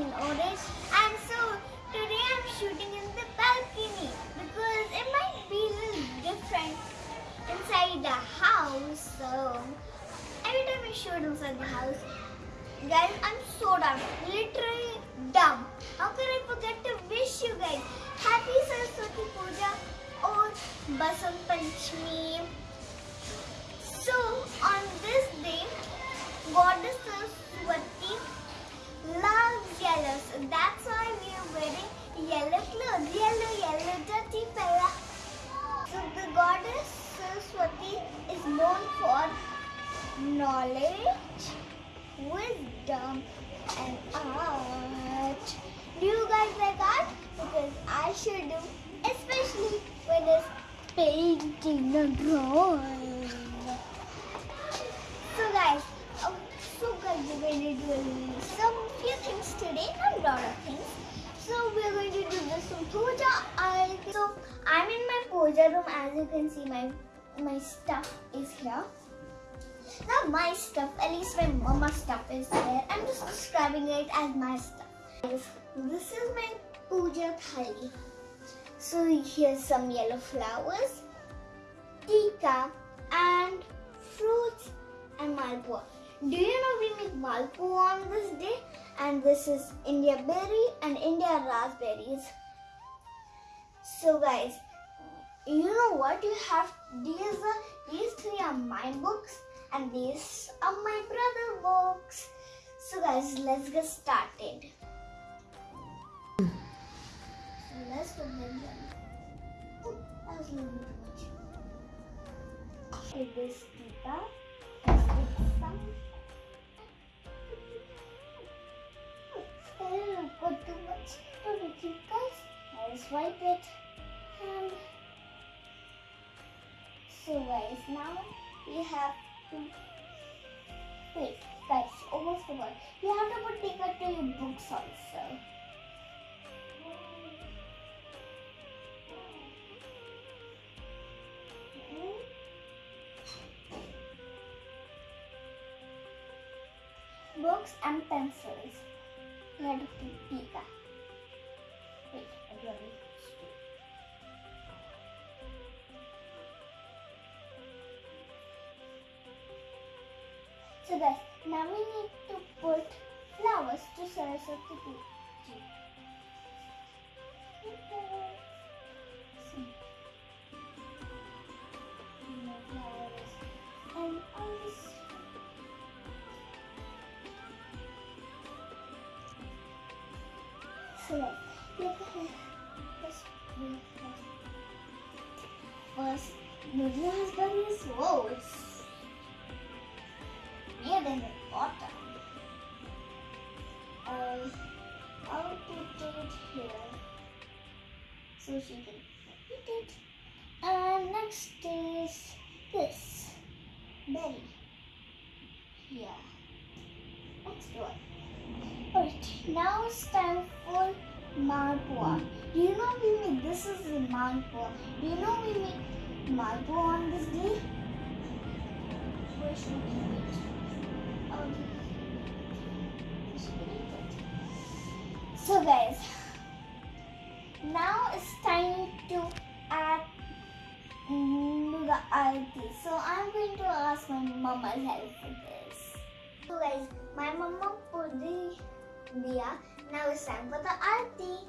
in orange and so today I'm shooting in the balcony because it might be a little different inside the house so every time I shoot inside the house guys I'm so dumb literally dumb. How could I forget to wish you guys happy Saraswati Puja or Basant Panchami? Saraswati is known for knowledge, wisdom, and art. Do you guys like art? Because I sure do, especially when it's painting or drawing. So guys, um, so guys, we're going to do some few things today, not a lot of things. So we're going to do this some puja. I so I'm in my puja room. As you can see, my my stuff is here. Not my stuff, at least my mama's stuff is there. I'm just describing it as my stuff. This is my puja thali. So here's some yellow flowers, tika, and fruits and malpua. Do you know we make malpua on this day? And this is India berry and India raspberries. So guys, you know what you have? These are these three are my books and these are my brother books. So guys, let's get started. So let's put them. Oh, that was a little bit much. Take this Tika. Let's take some. I didn't put too much to the Tikas. Let's wipe it. And so guys, now we have to wait, guys, almost forgot. You have to put Tika to your books also. Books and pencils. Have to put Tika. Wait, I really So guys, now we need to put flowers to Saraswati Puja. And on this So guys, look at this. First, we have- First, the raspberry is whoa, than the bottom. Um, I'll put it here so she can eat it. And next is this berry. Yeah. Next one. Alright, now it's time for Malpua. Do you know we make this is the Malpua? Do you know we make Malpua on this day? Where should we So guys, now it's time to add the arti. So I'm going to ask my mama's help for this. So guys, my mama put the diya. Now it's time for the arti.